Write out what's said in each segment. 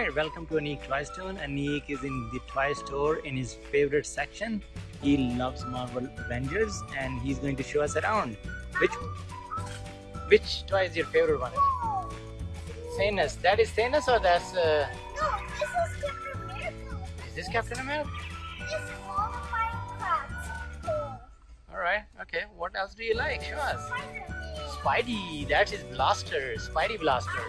Alright, welcome to Anik Toy Stone. Anik is in the toy store in his favorite section. He loves Marvel Avengers and he's going to show us around. Which which toy is your favorite one? Thanos. That is Thanos or that's uh, No, this is Captain America. is this Captain America? Is all Minecraft. Alright, okay. What else do you like? Show us. Spider-Man. Spidey, that is Blaster, Spidey Blaster.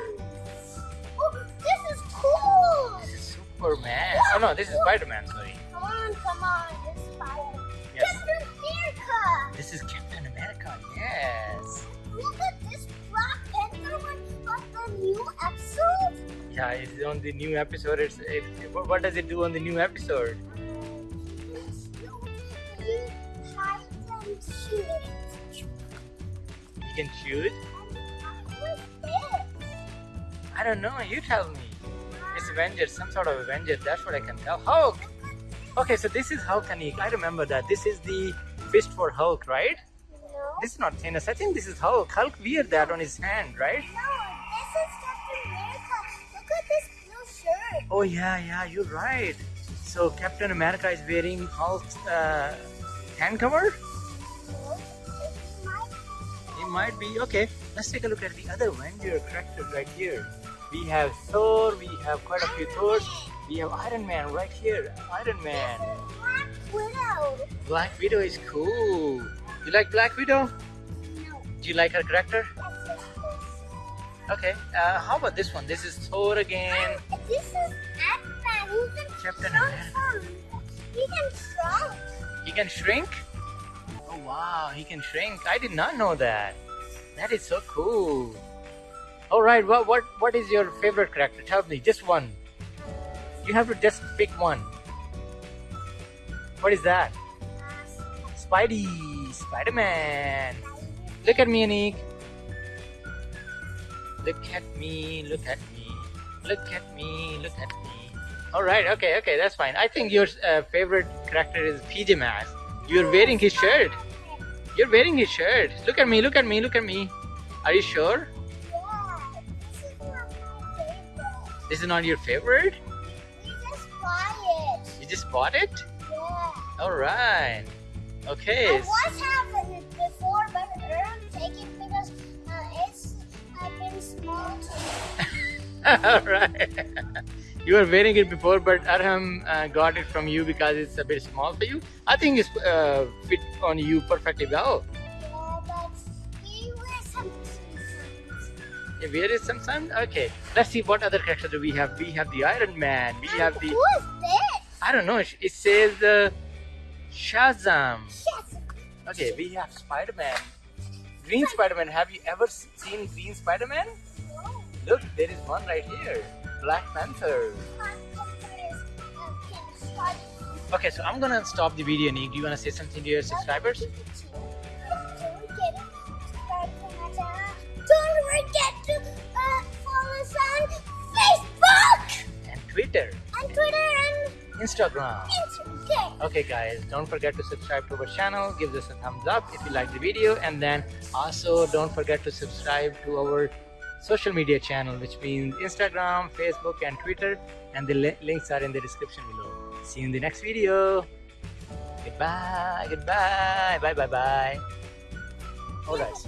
This is Superman. Oh no, this is Spider-Man, sorry. Come on, come on. This is Spider. Yes. Captain America. This is Captain America, yes. Look at this Black Panther one on the new episode. Yeah, it's on the new episode. It's it, what what does it do on the new episode? Uh, you can shoot. I don't know. You tell me. Avengers, some sort of Avenger. That's what I can tell. Hulk. Okay, so this is Hulk, Anik. I remember that. This is the fist for Hulk, right? No. This is not Thanos. I think this is Hulk. Hulk wear that on his hand, right? No, this is Captain America. Look at this blue shirt. Oh yeah, yeah. You're right. So Captain America is wearing Hulk's uh, hand cover. No, It might be It might be. okay. Let's take a look at the other Avenger characters right here. We have Thor. We have quite a few Thors. We have Iron Man right here. Iron Man. Black Widow. Black Widow is cool. You like Black Widow? No, Do you like her character? Okay. Uh, how about this one? This is Thor again. And this is Ant-Man. He can Captain some. He can shrunk. He can shrink? Oh wow, he can shrink. I did not know that. That is so cool. Alright, what what what is your favorite character? Tell me, just one. You have to just pick one. What is that? Spidey, Spider-Man. Look at me, Anik. Look at me, look at me, look at me, look at me. Alright, okay, okay, that's fine. I think your uh, favorite character is PJ Masks. You're wearing his shirt. You're wearing his shirt. Look at me, look at me, look at me. Are you sure? Is my not your favorite? We just bought it. You just bought it? Yeah. Alright. I Okay. was having it before, but Earl take it because uh, it's uh, been small to me. Alright. You were wearing it before, but Arham uh, got it from you because it's a bit small for you. I think it's uh, fit on you perfectly well. Yeah, but we wear some. You wear sometimes? Okay. Let's see what other characters do we have. We have the Iron Man. We have the... Who is this? I don't know. It says uh, Shazam. Yes. Okay, we have Spider-Man. Green Spider-Man. Have you ever seen Green Spider-Man? No. Look, there is one right here. Black Panther. Okay, so I'm gonna stop the video, Nick. Do you wanna say something to your subscribers? Instagram. Instagram. Okay, guys, don't forget to subscribe to our channel. Give us a thumbs up if you like the video, and then also don't forget to subscribe to our social media channel, which means Instagram, Facebook, and Twitter. And the li- links are in the description below. See you in the next video. Goodbye, goodbye, bye, bye, bye. All right.